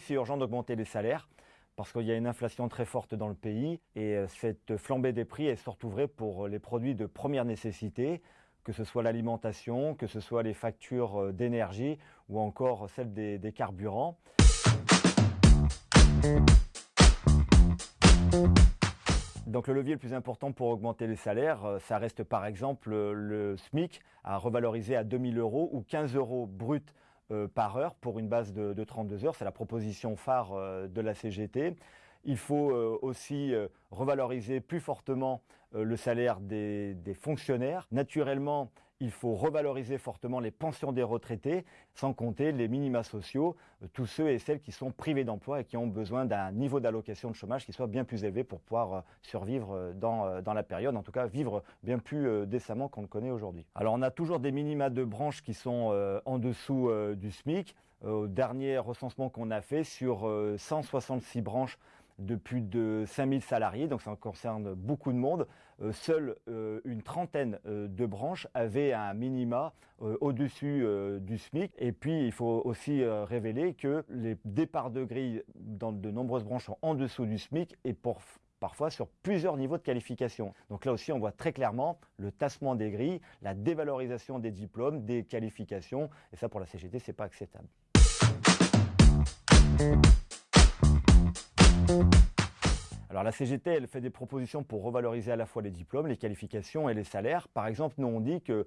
c'est urgent d'augmenter les salaires parce qu'il y a une inflation très forte dans le pays et euh, cette flambée des prix est surtout vraie pour les produits de première nécessité, que ce soit l'alimentation, que ce soit les factures euh, d'énergie ou encore celles des, des carburants. Donc le levier le plus important pour augmenter les salaires, euh, ça reste par exemple le SMIC à revaloriser à 2000 euros ou 15 euros brut euh, par heure pour une base de, 32 heures. C'est la proposition phare euh, de la CGT. Il faut euh, aussi revaloriser plus fortement le salaire des, fonctionnaires. Naturellement, il faut revaloriser fortement les pensions des retraités, sans compter les minima sociaux, tous ceux et celles qui sont privés d'emploi et qui ont besoin d'un niveau d'allocation de chômage qui soit bien plus élevé pour pouvoir survivre dans, dans la période, en tout cas vivre bien plus décemment qu'on le connaît aujourd'hui. Alors on a toujours des minima de branches qui sont en dessous du SMIC. Au dernier recensement qu'on a fait sur 166 branches de plus de 5000 salariés, donc ça concerne beaucoup de monde. Euh, seule euh, une trentaine euh, de branches avaient un minima au-dessus du SMIC. Et puis, il faut aussi révéler que les départs de grille dans de nombreuses branches sont en dessous du SMIC et parfois sur plusieurs niveaux de qualification. Donc là aussi, on voit très clairement le tassement des grilles, la dévalorisation des diplômes, des qualifications, et ça pour la CGT, c'est pas acceptable. Alors la CGT, elle fait des propositions pour revaloriser à la fois les diplômes, les qualifications et les salaires. Par exemple, nous on dit que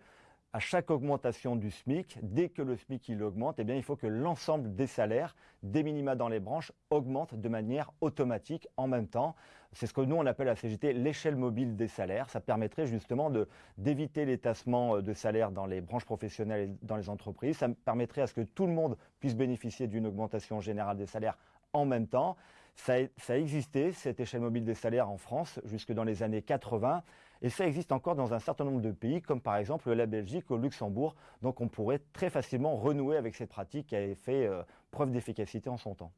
à chaque augmentation du SMIC, dès que le SMIC il augmente, eh bien, il faut que l'ensemble des salaires, des minima dans les branches, augmentent de manière automatique en même temps. C'est ce que nous, on appelle à la CGT l'échelle mobile des salaires. Ça permettrait justement d'éviter les tassements de salaires dans les branches professionnelles et dans les entreprises. Ça permettrait à ce que tout le monde puisse bénéficier d'une augmentation générale des salaires en même temps. Ça, a existé, cette échelle mobile des salaires en France, jusque dans les années 80, et ça existe encore dans un certain nombre de pays, comme par exemple la Belgique ou Luxembourg. Donc on pourrait très facilement renouer avec cette pratique qui avait fait euh, preuve d'efficacité en son temps.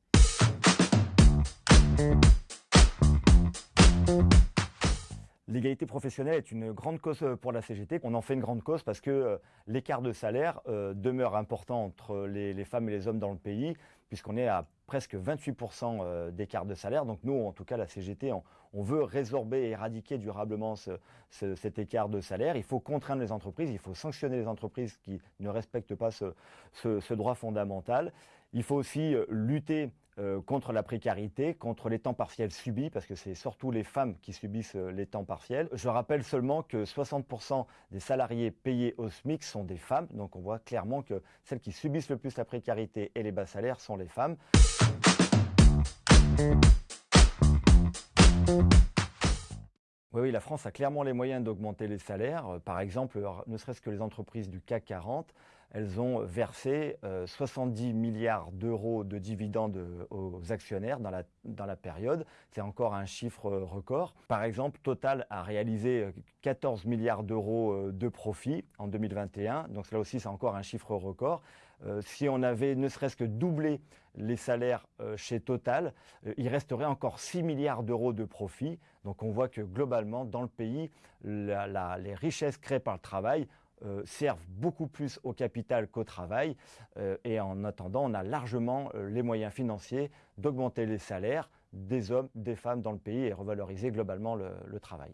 L'égalité professionnelle est une grande cause pour la CGT. On en fait une grande cause parce que euh, l'écart de salaire euh, demeure important entre les, femmes et les hommes dans le pays, puisqu'on est à presque 28% euh, d'écart de salaire. Donc nous, en tout cas, la CGT, on, veut résorber et éradiquer durablement cet écart de salaire. Il faut contraindre les entreprises, il faut sanctionner les entreprises qui ne respectent pas ce droit fondamental. Il faut aussi lutter euh, contre la précarité, contre les temps partiels subis, parce que c'est surtout les femmes qui subissent euh, les temps partiels. Je rappelle seulement que 60% des salariés payés au SMIC sont des femmes, donc on voit clairement que celles qui subissent le plus la précarité et les bas salaires sont les femmes. Oui, oui, la France a clairement les moyens d'augmenter les salaires. Euh, par exemple, ne serait-ce que les entreprises du CAC 40, elles ont versé 70 euh, milliards d'euros de dividendes euh, aux actionnaires dans la, dans la période. C'est encore un chiffre record. Par exemple, Total a réalisé 14 milliards d'euros de profit en 2021. Donc là aussi, c'est encore un chiffre record. si on avait ne serait-ce que doublé les salaires chez Total, il resterait encore 6 milliards d'euros de profit. Donc on voit que globalement, dans le pays, les richesses créées par le travail euh, servent beaucoup plus au capital qu'au travail. Euh, et en attendant, on a largement euh, les moyens financiers d'augmenter les salaires des hommes, des femmes dans le pays et revaloriser globalement le travail.